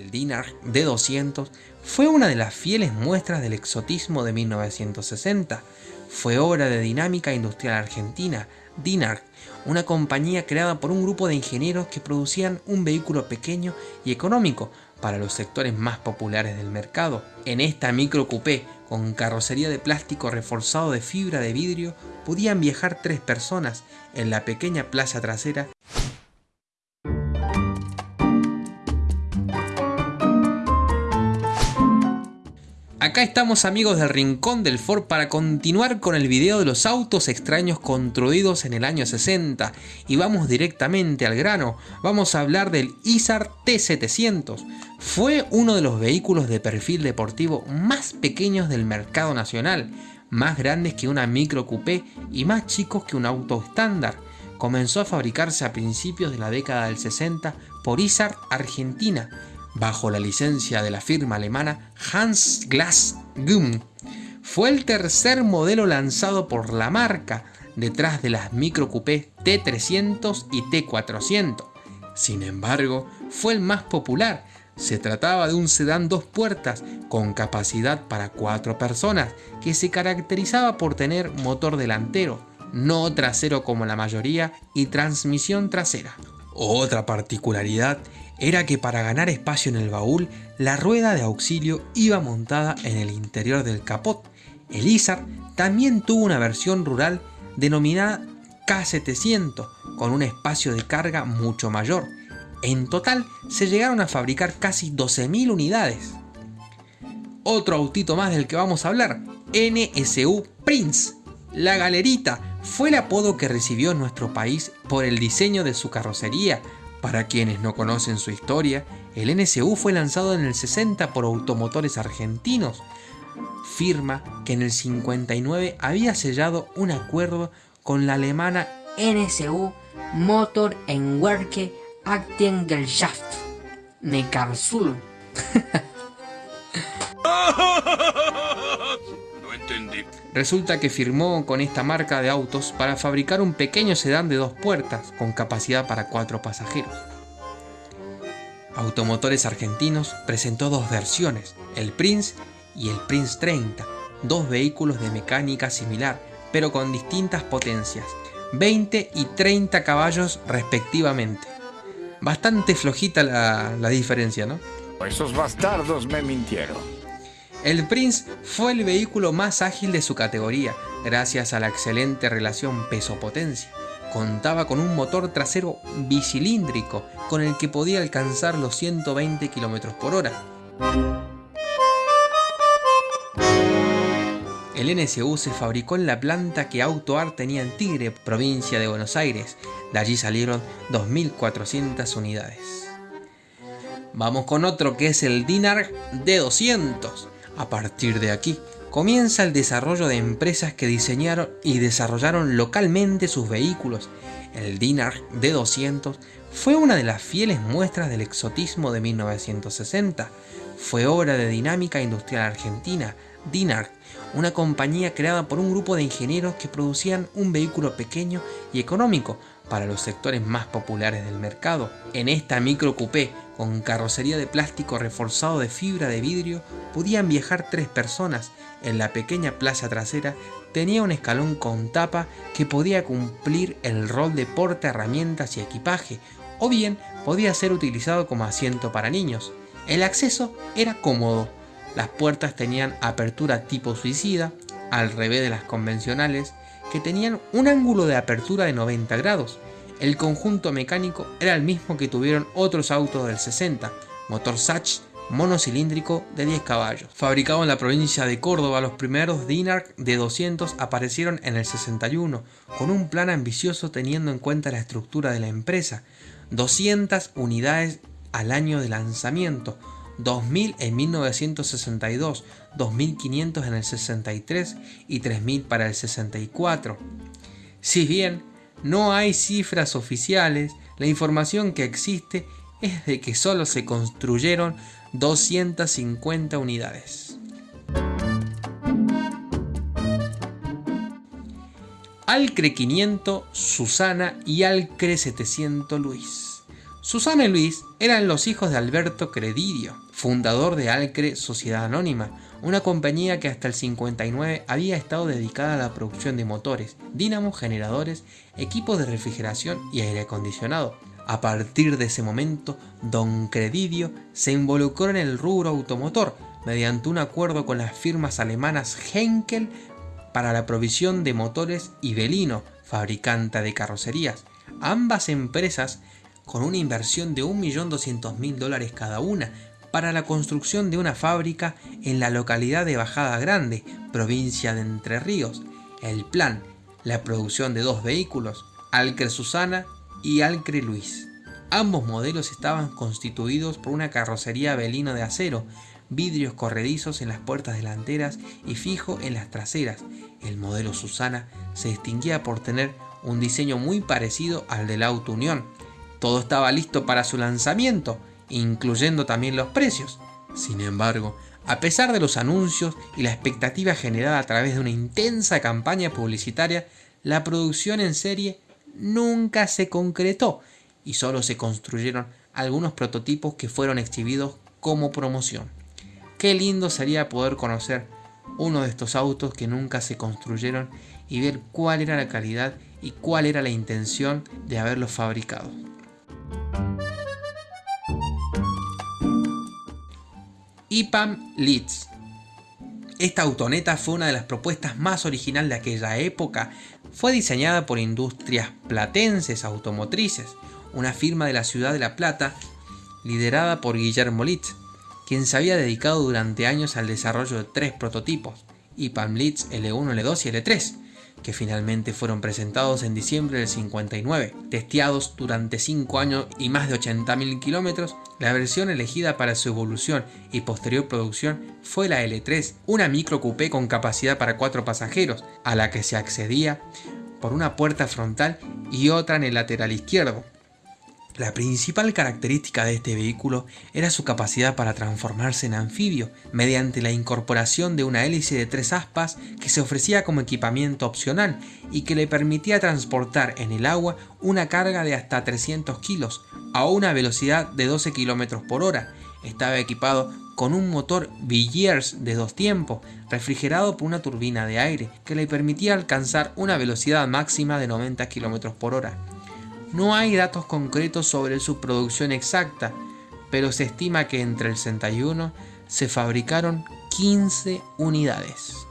El Dinard D200 fue una de las fieles muestras del exotismo de 1960. Fue obra de Dinámica Industrial Argentina, Dinard, una compañía creada por un grupo de ingenieros que producían un vehículo pequeño y económico para los sectores más populares del mercado. En esta micro coupé con carrocería de plástico reforzado de fibra de vidrio podían viajar tres personas en la pequeña plaza trasera Acá estamos amigos del Rincón del Ford para continuar con el video de los autos extraños construidos en el año 60 y vamos directamente al grano, vamos a hablar del Isar T700. Fue uno de los vehículos de perfil deportivo más pequeños del mercado nacional, más grandes que una micro coupé y más chicos que un auto estándar. Comenzó a fabricarse a principios de la década del 60 por Isar Argentina bajo la licencia de la firma alemana Hans Glass Gum. Fue el tercer modelo lanzado por la marca, detrás de las micro coupé T300 y T400. Sin embargo, fue el más popular. Se trataba de un sedán dos puertas con capacidad para cuatro personas que se caracterizaba por tener motor delantero, no trasero como la mayoría y transmisión trasera. Otra particularidad era que para ganar espacio en el baúl, la rueda de auxilio iba montada en el interior del capot. El Isar también tuvo una versión rural denominada K700, con un espacio de carga mucho mayor. En total se llegaron a fabricar casi 12.000 unidades. Otro autito más del que vamos a hablar, NSU Prince. La galerita fue el apodo que recibió en nuestro país por el diseño de su carrocería, para quienes no conocen su historia, el NSU fue lanzado en el 60 por Automotores Argentinos, firma que en el 59 había sellado un acuerdo con la alemana NSU Motor Werke Aktiengesellschaft Neckarsulm. Resulta que firmó con esta marca de autos para fabricar un pequeño sedán de dos puertas con capacidad para cuatro pasajeros. Automotores Argentinos presentó dos versiones, el Prince y el Prince 30, dos vehículos de mecánica similar, pero con distintas potencias, 20 y 30 caballos respectivamente. Bastante flojita la, la diferencia, ¿no? Esos bastardos me mintieron. El Prince fue el vehículo más ágil de su categoría, gracias a la excelente relación peso-potencia. Contaba con un motor trasero bicilíndrico, con el que podía alcanzar los 120 km por hora. El NSU se fabricó en la planta que AutoArt tenía en Tigre, provincia de Buenos Aires. De allí salieron 2.400 unidades. Vamos con otro que es el Dinar D200. A partir de aquí, comienza el desarrollo de empresas que diseñaron y desarrollaron localmente sus vehículos. El Dinar D200 fue una de las fieles muestras del exotismo de 1960. Fue obra de Dinámica Industrial Argentina, Dinar, una compañía creada por un grupo de ingenieros que producían un vehículo pequeño y económico para los sectores más populares del mercado. En esta micro coupé con carrocería de plástico reforzado de fibra de vidrio podían viajar tres personas. En la pequeña plaza trasera tenía un escalón con tapa que podía cumplir el rol de porta herramientas y equipaje, o bien podía ser utilizado como asiento para niños. El acceso era cómodo, las puertas tenían apertura tipo suicida, al revés de las convencionales, que tenían un ángulo de apertura de 90 grados. El conjunto mecánico era el mismo que tuvieron otros autos del 60, motor Sach monocilíndrico de 10 caballos. Fabricado en la provincia de Córdoba, los primeros Dinarc de 200 aparecieron en el 61, con un plan ambicioso teniendo en cuenta la estructura de la empresa, 200 unidades al año de lanzamiento, 2.000 en 1962, 2.500 en el 63 y 3.000 para el 64. Si bien no hay cifras oficiales, la información que existe es de que solo se construyeron 250 unidades. Alcre 500 Susana y Alcre 700 Luis. Susana y Luis eran los hijos de Alberto Credidio, fundador de Alcre Sociedad Anónima, una compañía que hasta el 59 había estado dedicada a la producción de motores, dínamos, generadores, equipos de refrigeración y aire acondicionado. A partir de ese momento, Don Credidio se involucró en el rubro automotor mediante un acuerdo con las firmas alemanas Henkel para la provisión de motores y Belino, fabricante de carrocerías. Ambas empresas con una inversión de 1.200.000 dólares cada una para la construcción de una fábrica en la localidad de Bajada Grande, provincia de Entre Ríos. El plan, la producción de dos vehículos, Alcre Susana y Alcre Luis. Ambos modelos estaban constituidos por una carrocería velino de acero, vidrios corredizos en las puertas delanteras y fijo en las traseras. El modelo Susana se distinguía por tener un diseño muy parecido al del auto Unión, todo estaba listo para su lanzamiento, incluyendo también los precios. Sin embargo, a pesar de los anuncios y la expectativa generada a través de una intensa campaña publicitaria, la producción en serie nunca se concretó y solo se construyeron algunos prototipos que fueron exhibidos como promoción. Qué lindo sería poder conocer uno de estos autos que nunca se construyeron y ver cuál era la calidad y cuál era la intención de haberlos fabricado. IPAM Leeds. Esta autoneta fue una de las propuestas más originales de aquella época. Fue diseñada por Industrias Platenses Automotrices, una firma de la ciudad de La Plata, liderada por Guillermo Litz, quien se había dedicado durante años al desarrollo de tres prototipos, IPAM Leeds L1, L2 y L3, que finalmente fueron presentados en diciembre del 59. Testeados durante 5 años y más de 80.000 kilómetros, la versión elegida para su evolución y posterior producción fue la L3, una micro coupé con capacidad para 4 pasajeros, a la que se accedía por una puerta frontal y otra en el lateral izquierdo. La principal característica de este vehículo era su capacidad para transformarse en anfibio mediante la incorporación de una hélice de tres aspas que se ofrecía como equipamiento opcional y que le permitía transportar en el agua una carga de hasta 300 kilos a una velocidad de 12 km por hora. Estaba equipado con un motor Villiers de dos tiempos, refrigerado por una turbina de aire que le permitía alcanzar una velocidad máxima de 90 km por hora. No hay datos concretos sobre su producción exacta, pero se estima que entre el 61 se fabricaron 15 unidades.